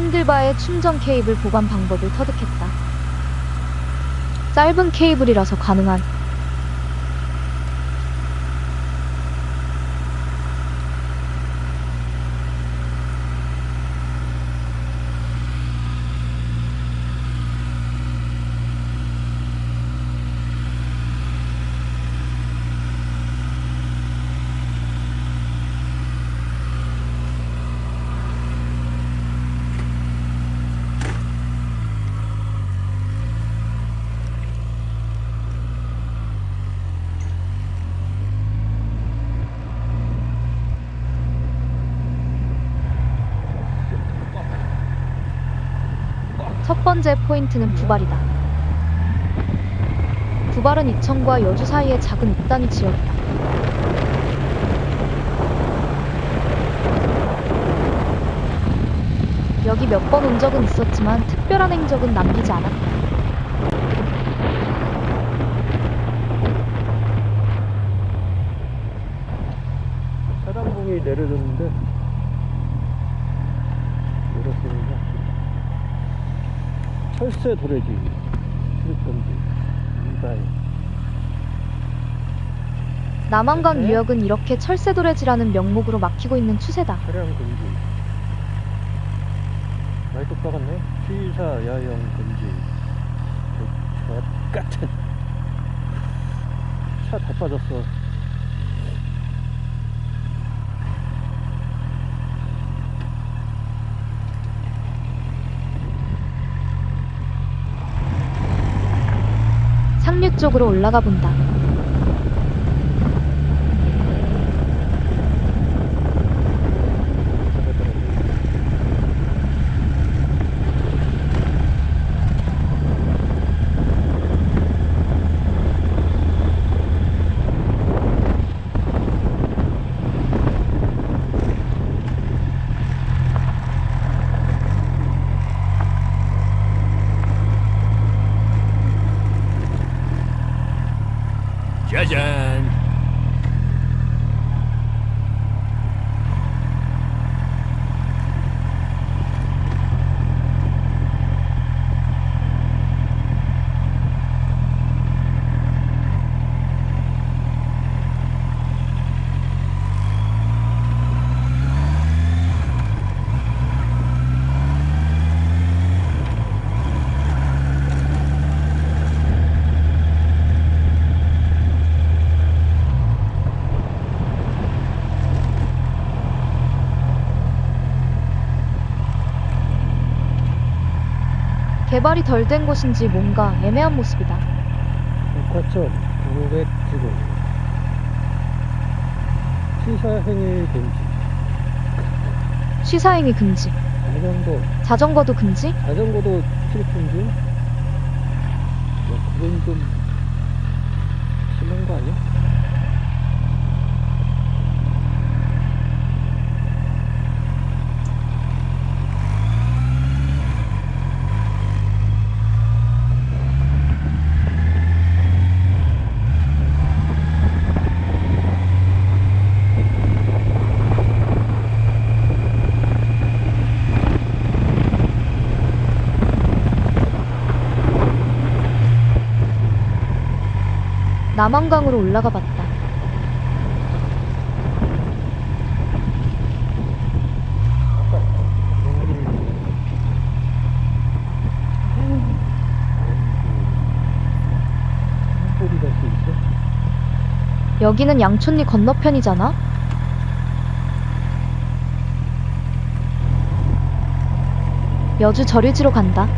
핸들바에 충전 케이블 보관 방법을 터득했다. 짧은 케이블이라서 가능한 첫 번째 포인트는 부발이다. 부발은 이천과 여주 사이의 작은 읍단이 지역이다. 여기 몇 번 온 적은 있었지만 특별한 행적은 남기지 않았다. 사단봉이 내려졌는데 내렸습니다. 철새 도래지. 출입금지 이다이 남한강 네. 유역은 이렇게 철새 도래지라는 명목으로 막히고 있는 추세다. 차량 금지. 많이 똑같네. 취사 야영 금지. 저 같은. 차 다 빠졌어 상류 쪽으로 올라가 본다. 짜잔. 개발이 덜 된 곳인지 뭔가 애매한 모습이다. 백화점 900지구 시사행위 금지 시사행위 금지. 자전거 자전거도 금지? 자전거도 출입 금지 야, 그건 좀 심한 거 아니야? 남한강으로 올라가 봤다. 여기는 양촌리 건너편이잖아? 여주 저류지로 간다.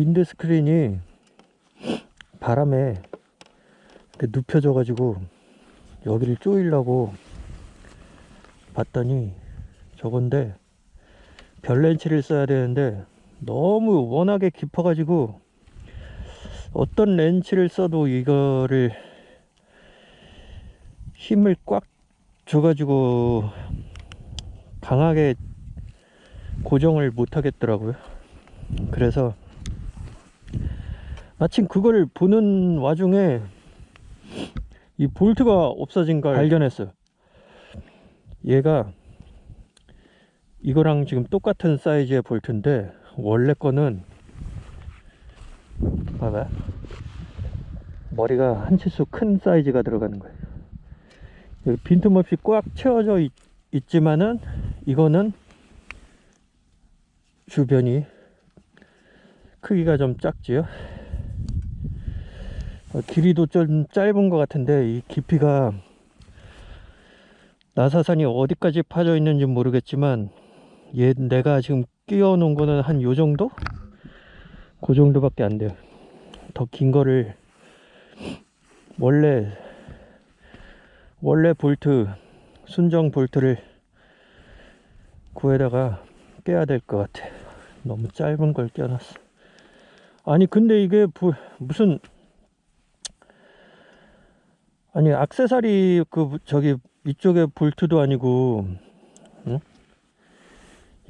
윈드 스크린이 바람에 눕혀져 가지고 여기를 조이려고 봤더니 저건데 별 렌치를 써야 되는데 너무 워낙에 깊어 가지고 어떤 렌치를 써도 이거를 힘을 꽉 줘가지고 강하게 고정을 못 하겠더라고요. 그래서 마침 그걸 보는 와중에 이 볼트가 없어진 걸 발견했어요. 얘가 이거랑 지금 똑같은 사이즈의 볼트인데 원래 거는 봐봐 머리가 한 치수 큰 사이즈가 들어가는 거예요. 여기 빈틈없이 꽉 채워져 있, 있지만은 이거는 주변이 크기가 좀 작지요. 어, 길이도 좀 짧은 것 같은데 이 깊이가 나사산이 어디까지 파져 있는지 모르겠지만 얘 내가 지금 끼워 놓은 거는 한 요 정도? 그 정도밖에 안 돼요. 더 긴 거를 원래 원래 볼트 순정 볼트를 구해다가 깨야 될 것 같아. 너무 짧은 걸 껴놨어. 아니 근데 이게 부- 무슨 아니 악세사리 그 저기 이쪽에 볼트도 아니고 응?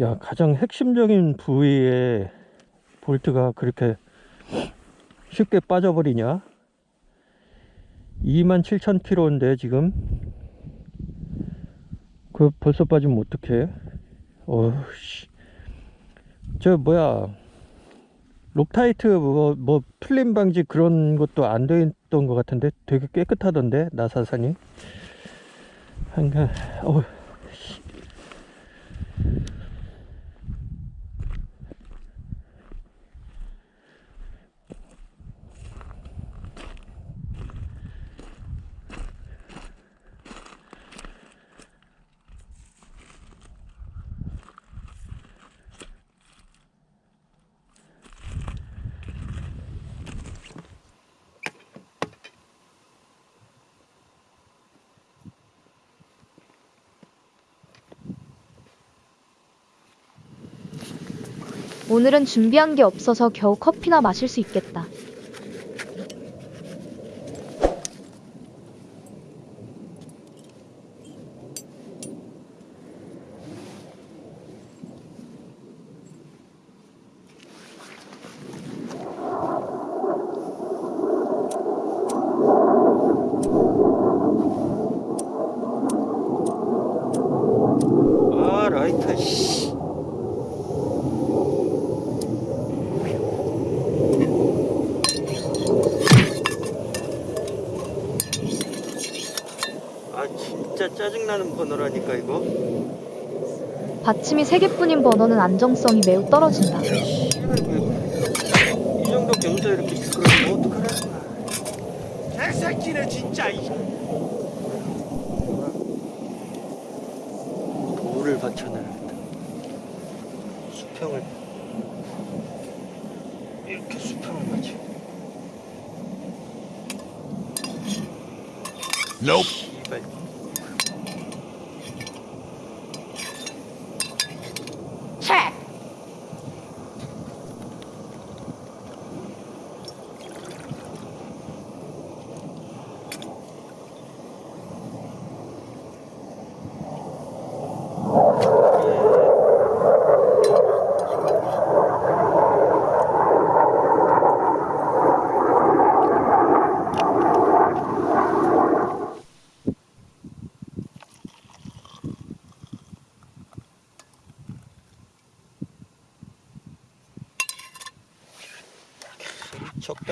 야 가장 핵심적인 부위에 볼트가 그렇게 쉽게 빠져버리냐? 27,000km인데 지금? 그 벌써 빠지면 어떡해? 어씨. 저 뭐야 록타이트 뭐, 뭐 풀림 방지 그런 것도 안 돼 있던 것 같은데 되게 깨끗하던데 나사산이. 한가 어 오늘은 준비한 게 없어서 겨우 커피나 마실 수 있겠다. 아 라이터 씨. 아 진짜 짜증나는 번호라니까 이거? 받침이 3개뿐인 번호는 안정성이 매우 떨어진다. 이 정도 경사 이렇게 미끄러지면 어떡하라는 거야 개새끼네 진짜 이. 돌을 받쳐놔야겠다 수평을. 이렇게 수평을 맞춰. Nope.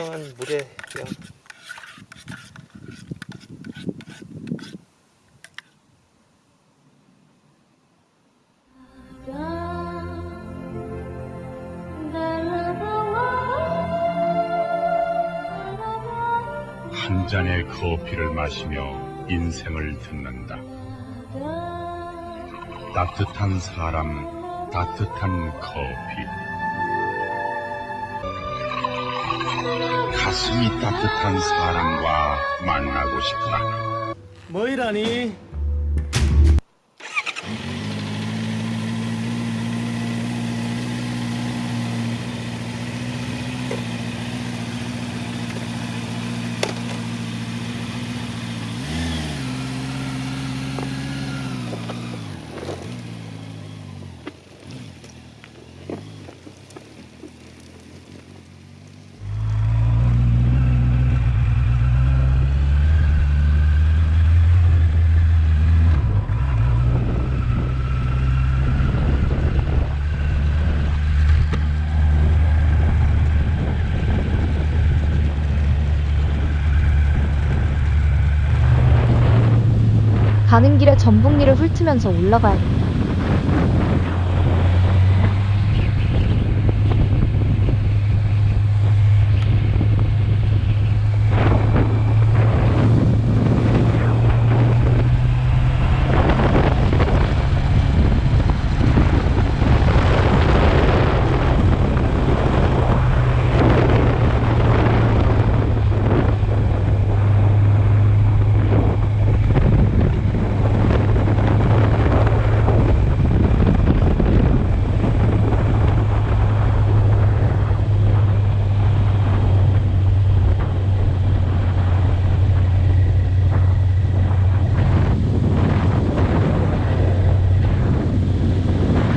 적당한 물에 그냥 한 잔의 커피를 마시며 인생을 듣는다. 따뜻한 사람, 따뜻한 커피. 가슴이 따뜻한 사람과 만나고 싶다. 뭐이라니? 가는 길에 전북리를 훑으면서 올라가야겠다.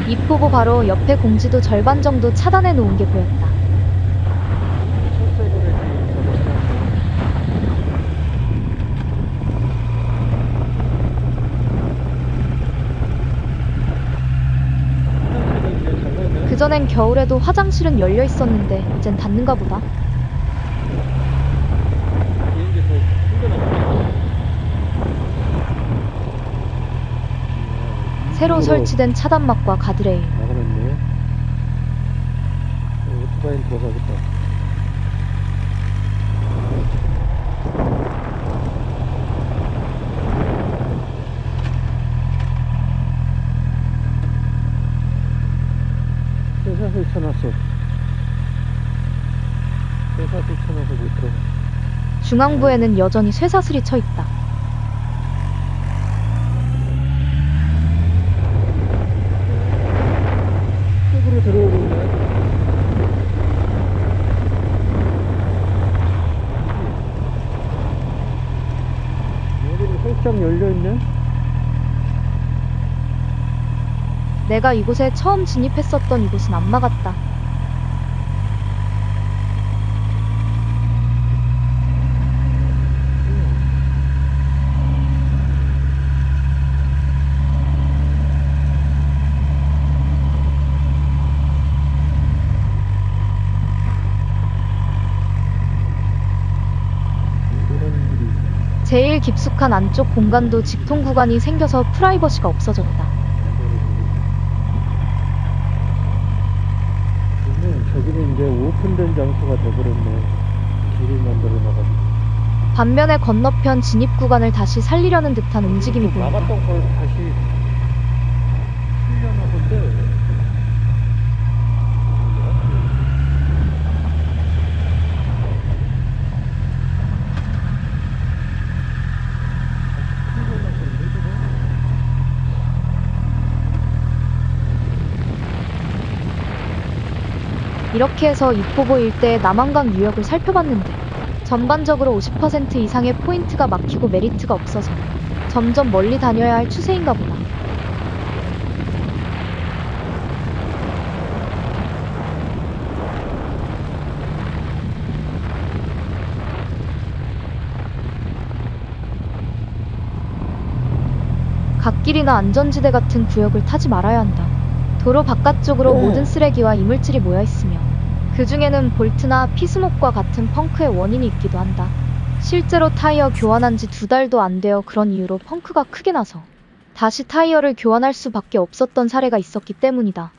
입포보 바로 옆에 공지도 절반 정도 차단해 놓은 게 보였다. 그전엔 겨울에도 화장실은 열려 있었는데 이젠 닫는가 보다. 새로 설치된 차단막과 가드레일. 나가놨네. 어, 오토바이 들어가겠다. 쇠사슬 쳐놨어. 못 들어가. 중앙부에는 여전히 쇠사슬이 쳐 있다. 쪽으로 들어오고 있네. 여기는 살짝 열려있네? 내가 이곳에 처음 진입했었던 이곳은 안 막았다. 이런 길이 제일 깊숙한 안쪽 공간도 직통 구간이 생겨서 프라이버시가 없어졌다. 저기는 이제 오픈된 장소가 돼버렸네. 길을 만들어 놔가지고. 반면에 건너편 진입 구간을 다시 살리려는 듯한 움직임이 보인다. 막았던 걸 다시 풀려나 본데. 이렇게 해서 입포보 일대의 남한강 유역을 살펴봤는데 전반적으로 50% 이상의 포인트가 막히고 메리트가 없어서 점점 멀리 다녀야 할 추세인가 보다. 갓길이나 안전지대 같은 구역을 타지 말아야 한다. 도로 바깥쪽으로 모든 쓰레기와 이물질이 모여 있으며 그 중에는 볼트나 피스목과 같은 펑크의 원인이 있기도 한다. 실제로 타이어 교환한 지 두 달도 안 되어 그런 이유로 펑크가 크게 나서 다시 타이어를 교환할 수밖에 없었던 사례가 있었기 때문이다.